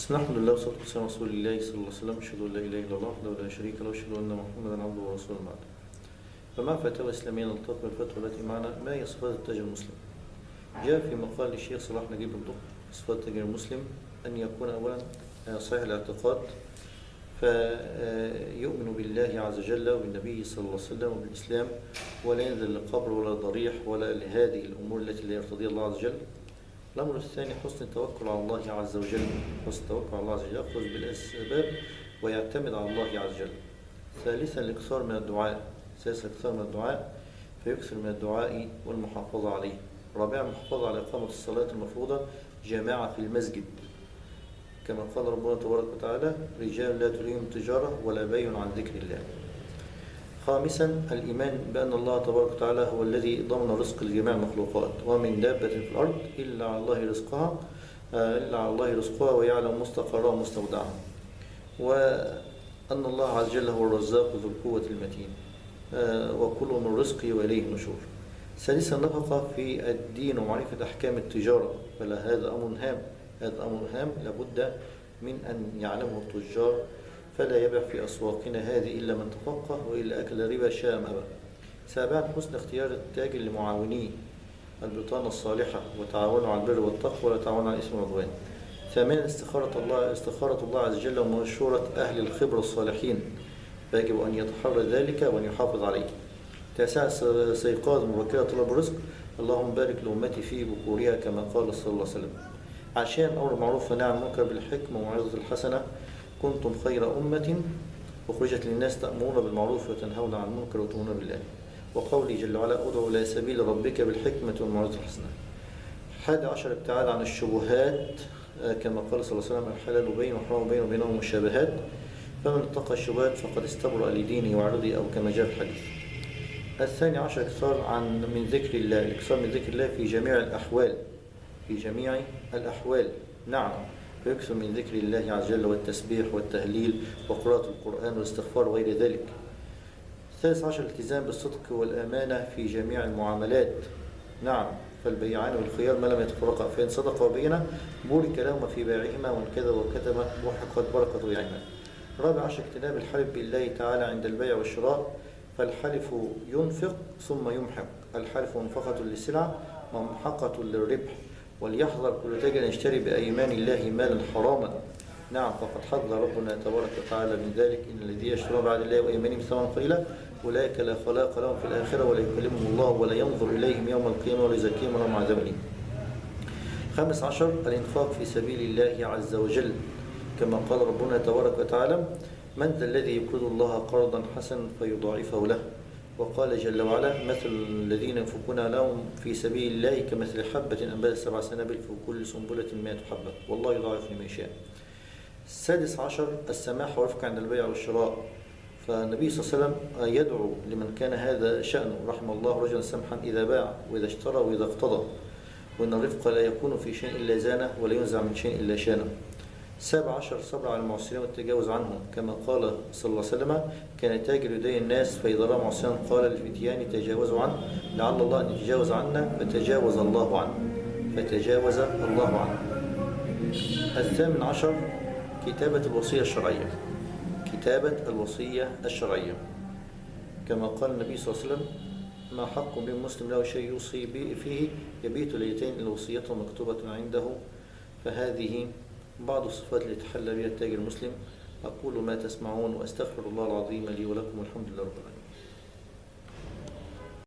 بسم الله الحمد لله والصلاة والسلام على رسول الله صلى الله عليه وسلم. أشهد أن لا إله إلا الله وحده لا شريك له. وأشهد أن محمدا عبده ورسوله. بعد. فمع فتاوى إسلامية نلتقط بالفتوى التي معنا؟ ما هي صفات التاجر المسلم؟ جاء في مقال للشيخ صلاح نجيب الدق صفات التاجر المسلم أن يكون أولا صحيح الاعتقاد فيؤمن بالله عز وجل وبالنبي صلى الله عليه وسلم وبالإسلام ولا ينزل لقبر ولا ضريح ولا لهذه الأمور التي لا يرتضيها الله عز وجل. الأمر الثاني حسن التوكل على الله عز وجل. حسن التوكل على الله عز وجل يأخذ بالأسباب ويعتمد على الله عز وجل. ثالثا الإكثار من الدعاء. ثالثا الإكثار من الدعاء فيكثر من الدعاء والمحافظة عليه. رابعا المحافظة على إقامة الصلاة المفروضة جماعة في المسجد. كما قال ربنا تبارك وتعالى رجال لا تليهم تجارة ولا بيع عن ذكر الله. خامسا الإيمان بأن الله تبارك وتعالى هو الذي ضمن رزق لجميع المخلوقات ومن دابة في الأرض إلا على الله رزقها إلا على الله رزقها ويعلم مستقرها ومستودعها. وأن الله عز وجل هو الرزاق ذو القوة المتين وكل من رزقه وإليه النشور. ثالثا النفقة في الدين ومعرفة أحكام التجارة. فلا هذا أمر هام هذا أمر هام لابد من أن يعلمه التجار فلا يبيع في أسواقنا هذه إلا من تفقه وإلا أكل ربا أبا. سابعا حسن اختيار التاجر لمعاونيه البطانة الصالحة وتعاونوا على البر والتقوى ولا تعاونوا على الإثم والعدوان. ثامنا استخارة الله استخارة الله عز وجل ومشورة أهل الخبرة الصالحين. فيجب أن يتحرى ذلك وأن يحافظ عليه. تاسعا سيقاظ مبكرة طلب الرزق. اللهم بارك لأمتي في بكورها كما قال صلى الله عليه وسلم. عشان أمر معروف ونهي عن المنكر بالحكمة وموعظة الحسنة. كنتم خير أمة أخرجت للناس تأمرون بالمعروف وتنهون عن المنكر وتؤمنون بالله. وقوله جل وعلا ادعو إلى سبيل ربك بالحكمة والموعظة الحسنة. حادي عشر ابتعاد عن الشبهات كما قال صلى الله عليه وسلم الحلال بين وحرام بين وبينهم مشابهات. فمن اتقى الشبهات فقد استبرأ لدينه وعرضه أو كما جاء في الحديث. الثاني عشر اكثار عن من ذكر الله الاكثار من ذكر الله في جميع الأحوال. في جميع الأحوال. نعم. فيكثر من ذكر الله عز وجل والتسبيح والتهليل وقراءة القرآن والاستغفار وغير ذلك. الثالث عشر الالتزام بالصدق والأمانة في جميع المعاملات. نعم فالبيعان والخيار ما لم يتفرقا فإن صدق وبينا بورك لهما في بيعهما وإن كذب وكتم محقت بركة بيعهما. رابع عشر اجتناب الحلف بالله تعالى عند البيع والشراء فالحلف ينفق ثم يمحق. الحلف منفقة للسلع ومحقة للربح. وليحذر كل تاجر يشتري بأيمان الله مالا حراما. نعم فقد حذر ربنا تبارك وتعالى من ذلك. إن الذين يشترون بعد الله وأيمانهم ثمنا قليلا أولئك لا خلاق لهم في الآخرة ولا يكلمهم الله ولا ينظر إليهم يوم القيامة ولا يزكيهم ولهم عذاب خامس عشر الإنفاق في سبيل الله عز وجل. كما قال ربنا تبارك وتعالى من ذا الذي يقرض الله قرضا حسنا فيضاعفه له. وقال جل وعلا مثل الذين ينفقون لهم في سبيل الله كمثل حبة أنبات سبع سنابل في كل سنبلة مائة حبة. والله يضاعف لمن يشاء. السادس عشر السماح والرفق عند البيع والشراء. فالنبي صلى الله عليه وسلم يدعو لمن كان هذا شأنه. رحم الله رجلا سمحا إذا باع وإذا اشترى وإذا اقتضى. وإن الرفق لا يكون في شيء إلا زانه ولا ينزع من شيء إلا شانه. سابع عشر صبر على المعصيين والتجاوز عنهم. كما قال صلى الله عليه وسلم كان تاجر يدي الناس فإذا رأى معصيا قال للفتيان تجاوزوا عنه لعل الله أن يتجاوز عنا. فتجاوز الله عنه. فتجاوز الله عنه. الثامن عشر كتابة الوصية الشرعية. كتابة الوصية الشرعية. كما قال النبي صلى الله عليه وسلم ما حق بمسلم له شيء يوصي فيه يبيت ليلتين الوصية مكتوبة عنده فهذه بعض الصفات التي تحلى بها التاجر المسلم. أقول ما تسمعون وأستغفر الله العظيم لي ولكم والحمد لله رب العالمين.